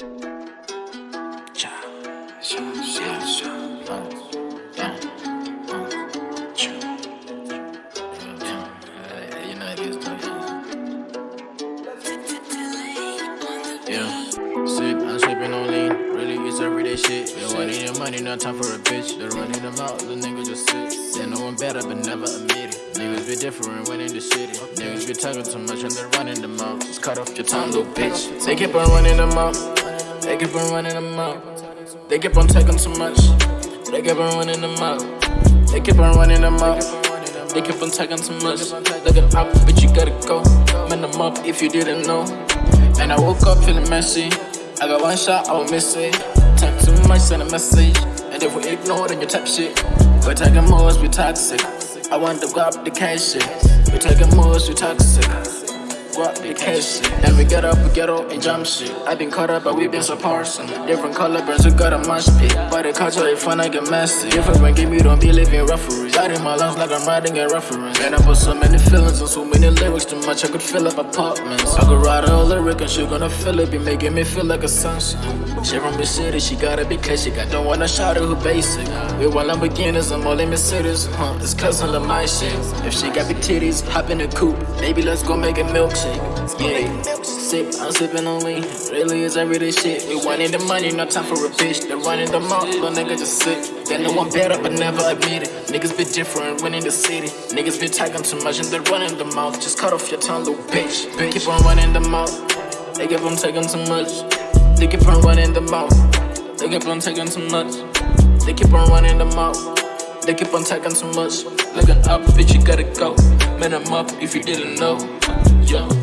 yeah, sip, I'm sipping on lean. Really, it's everyday shit. Been wanting your money, not time for a bitch. They're running them out, the nigga just sit. They know I'm better, but never admit it. Niggas be different when in the city. Niggas be talking too much and they're running them out. Just cut off your tongue, little bitch. They keep on running them out. They keep on running them out. They keep on taking too much. They keep on running them out. They keep on running them out. They keep on taking too much. Looking up, bitch, you gotta go. Man, them up if you didn't know. And I woke up feeling messy. I got one shot, I won't miss it. Talk too much, send a message. And if we ignore, then you type shit. We're taking moves, we toxic. I want to grab the cash shit. We're taking moves, we toxic. Grab the cash shit. And we get up, we get up and jump shit. I've been caught up, but we been so partisan. Different color burns, we got a mosh pit. But the culture is fun, I get messy. Different when game, you don't be living referees. Out in my lungs like I'm riding a reference. And I put so many feelings and so many lyrics too much, I could fill up apartments. I could write a lyric and she gonna feel it, be making me feel like a sunshine. She from the city, she gotta be classic. I don't wanna shout her who basic. We want Lamborghinis, I'm all in Mercedes. Huh, it's cause of my shit. If she got big titties, hop in the coupe. Baby, let's go make a milkshake. Yeah. I'm sipping on lean. Really, it's everyday shit. We wanting the money, no time for a bitch. They're running them out, little nigga just sit. They know I'm better, but never admit it. Niggas be different when in the city. Niggas be talking too much and they're running them out. Just cut off your tongue, little bitch. bitch. Keep on running them out. They keep on taking too much. They keep on running them out. They keep on taking too much. They keep on running them out. They keep on taking too much. Looking up, bitch, you gotta go. Man, I'm up if you didn't know. Yeah.